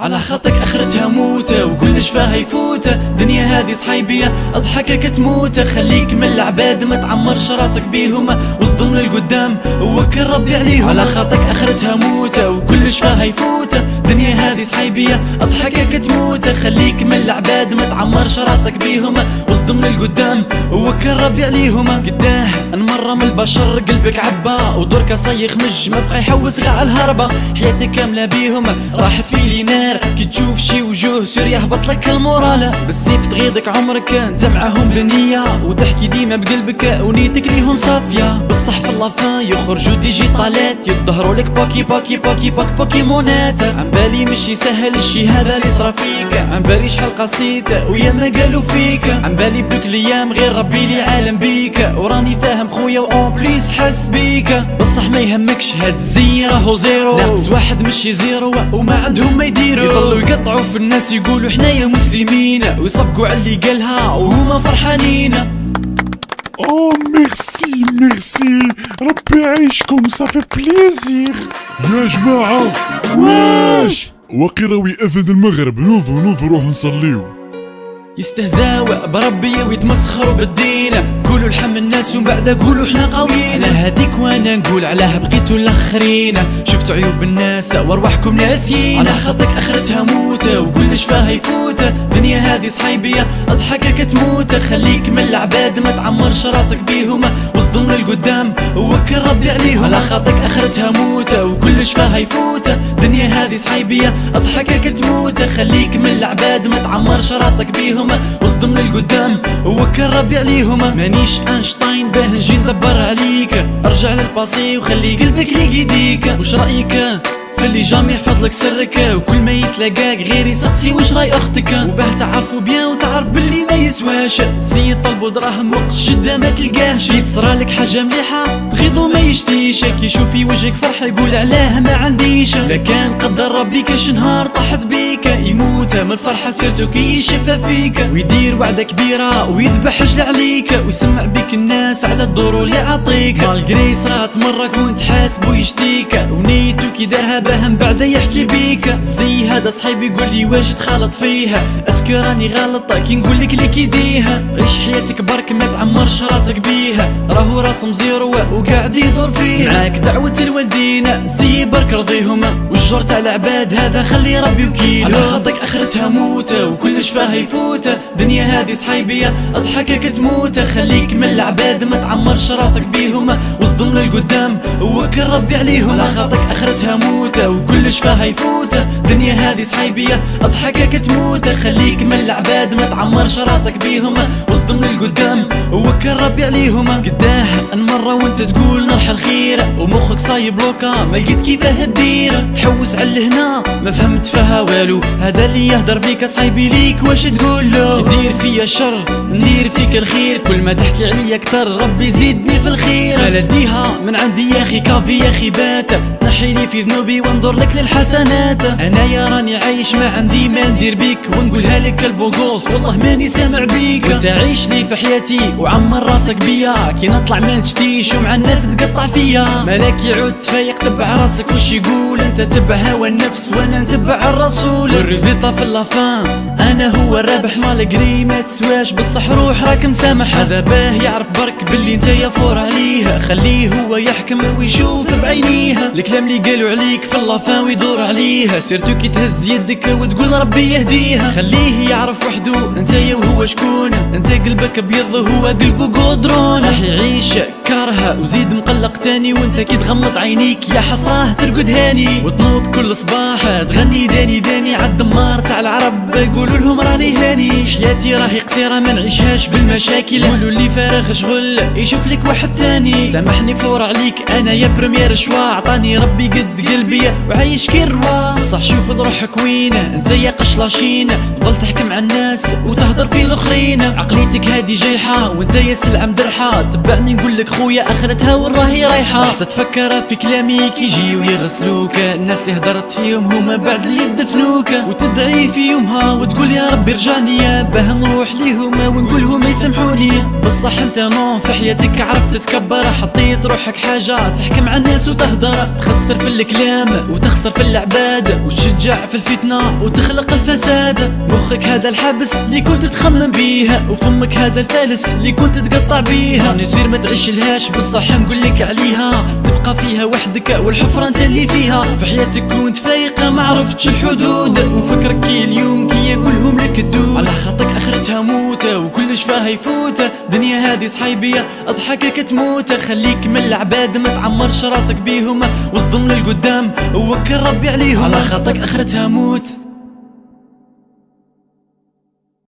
على خطك آخرتها موتة وكلش فيها يفوتة؟ دنيا هذه صحيبية اضحكك تموت خليك من العباد ما تعمرش راسك بيهم واصدم للقدام وكل ربي عليهم. على خطك آخرتها موتة وكلش فيها يفوتة؟ دنيا هذه صحيبية. اضحكك تموت خليك من العباد. ما تعمرش راسك بيهم. واصدم للقدام وكل ربي عليهم. قداه مرة من البشر قلبك عبا ودورك صيخ مج ما بقى يحوس على الهربة. حياتك كاملة بيهم. راحت في لينا النار كي تشوف شي وجوه سوري يهبط لك المورال. بالسيف تغيضك عمرك انت معاهم بنية. وتحكي ديما بقلبك ونيتك ليهم صافية. بصح في اللافان يخرجوا ديجيتالات يظهروا لك باكي باكي باكي باك بوكيمونات. عم بالي مش يسهل الشي هذا اللي صرا فيك. عم بالي شحال قصيت ويا ما قالوا فيك. عم بالي بك الأيام غير ربي لي عالم بيك. وراني فاهم خويا واون بليس حس بيك. بصح ما يهمكش هاد الزي راهو زيرو. ناقص واحد مشي زيرو وما عندهم ما يديروا. يضلوا يقطعوا في الناس يقولوا حنايا مسلمين. ويصفقوا على اللي قالها وهما فرحانين. اوه merci merci ربي يعيشكم ça fait plaisir يا جماعة. واش وقراوي أذن المغرب. نوضوا نوضوا روحوا نصليو. يستهزاو بربي ويتمسخروا بالدين. قولوا الحم الناس ومن بعد قولوا إحنا قويين هذيك وأنا نقول علاه بقيتوا الآخرين. شفتوا عيوب الناس وأرواحكم ناسيين. على خطك أخرتها موتة وكلش فيها يفوت. دنيا هذه صحيبية أضحكك تموت. خليك من العباد ما تعمرش راسك بيهم. واصدم للقدام وكل ربي عليهم على خطك آخرتها موتة وكلش فيها يفوت دنيا هذه صحيبية أضحكك تموت. خليك من العباد ما تعمرش راسك بيهم. واصدم للقدام وكر ربي عليهم مانيش أينشتاين باه نجي ندبر عليك. أرجع للباسي وخلي قلبك ليديك وش رأيك؟ فاللي jamais يحفظ لك سرك وكل ما يتلاقاك غير يسقسي واش راي أختك؟ وباه تعرفوا bien وتعرف باللي ما يسواش. سيد طلبوا دراهم وقت الشدة ما تلقاهش تصرى لك حاجة مليحة. تغيظو ما يشتيش يشوف في وجهك فرح يقول علاه ما عنديش. لكان قدر ربي كاش نهار طاحت بيك يموت من الفرحة surtout كي يشفى فيك. ويدير وعدة كبيرة ويذبح رجل عليك ويسمع بك الناس على الدور اللي عطيك malgré صرات مرك وانت حاسب ويشتيك ونيتو كي دارها باهم بعد يحكي بيك. زي هذا صحيبي يقول لي واش تخالط فيها؟ est-ce que راني غلط كي نقول لك ليك يديها عيش حياتك برك ما تعمرش راسك بيها. راهو راس مزيرو وقاعد يدور فيها معاك دعوة الوالدين زي برك رضيهم والجور تاع العباد هذا خلي ربي وكيل على خطك أخرتها موتة وكلش فيها يفوت. دنيا هذه صحيبية أضحكك تموت. خليك من العباد ما تعمرش راسك بيهم. واصدم للقدام وكل ربي عليهم. على خطك آخرتها موتة وكلش فيها يفوت دنيا هذه صحيبية أضحكك تموت. خليك من العباد ما تعمرش راسك بيهم. واصدم للقدام وكل ربي عليهم. قداه المرة وأنت تقول نرحل خير. ومخك صايب لوكا ما لقيت كيفاه تدير. تحوس على هنا ما فهمت فيها والو. هذا اللي يهدر بيك صايبي ليك واش تقول له؟ دير فيا شر ندير فيك الخير. كل ما تحكي عليا أكثر ربي زيدني في الخير. من عندي يا أخي كافي يا أخي بات. نحيني في ذنوبي وانظر لك للحسنات. أنا يا راني عايش ما عندي ما ندير بيك. ونقولها لك ال beau gosse والله ماني سامع بيك. انت عيش لي في حياتي وعمر راسك بيا. كي نطلع ما تشتيش ومع الناس تقطع فيا. مالك يعود تفايق تبع راسك وش يقول؟ أنت تبع هوى النفس وأنا نتبع الرسول. وال résultat في la fin أنا هو الرابح مال قري ما تسواش بصح روح راك مسامح. هذا باه يعرف برك باللي أنت fort عليه. خليه هو يحكم ويشوف بعينيه الكلام اللي قالوا عليك في la fin ويدور عليها. surtout كي تهز يدك وتقول ربي يهديها. خليه يعرف وحده انت وهو شكون؟ انت قلبك أبيض وهو قلبه قدرون. راح يعيش كارها وزيد مقلق تاني. وانت كي تغمض عينيك يا حسراه ترقد هاني. وتنوض كل صباح تغني داني داني. عالدمار تاع العرب يقولوا لهم راني هاني. حياتي راهي قصيرة ما نعيشهاش بالمشاكل. قولوا لي فارغ شغل يشوف لك واحد تاني. سامحني فور عليك أنا يا بريمير شوا عطاني ربي قد قلبي وعايش كي الروا صح شوف روحك وين أنت يا قشلاشين ضل تحكي مع الناس وتهضر في الأخرين. عقليتك هادي جايحة وأنت يا سلعة مدرحة. تبعني نقول لك خويا اخرتها والراهي رايحة. راح تتفكر في كلامي كي يجي ويغسلوك. الناس اللي هدرت فيهم هما بعد اللي يدفنوك. وتدعي في يومها وتقول يا ربي رجعني باه نروح ليهم ونقول لهم يسامحوني بصح أنت نون في حياتك عرفت تتكبر حطيت روحك حاجة تحكم على الناس وتهدر. تخسر في الكلام وتخسر في العباد. وتشجع في الفتنة وتخلق الفساد. مخك هذا الحبس اللي كنت تخمم بيه. وفمك هذا الفالس اللي كنت تقطع بيه. راني يصير ما تعيش لهاش بصح نقول لك عليها. تبقى فيها وحدك والحفرة أنت اللي فيها. في حياتك كنت فايقة ما عرفتش الحدود. وفكرك كي اليوم كي كلهم لك الدود. على خاطرك آخرتها موتة وكلش فيها يفوت دنيا هذه صحيبية اضحكك تموت خليك من العباد ما تعمرش راسك بيهم واصدم للقدام ووكل ربي عليهم على خاطرك آخرتها موت.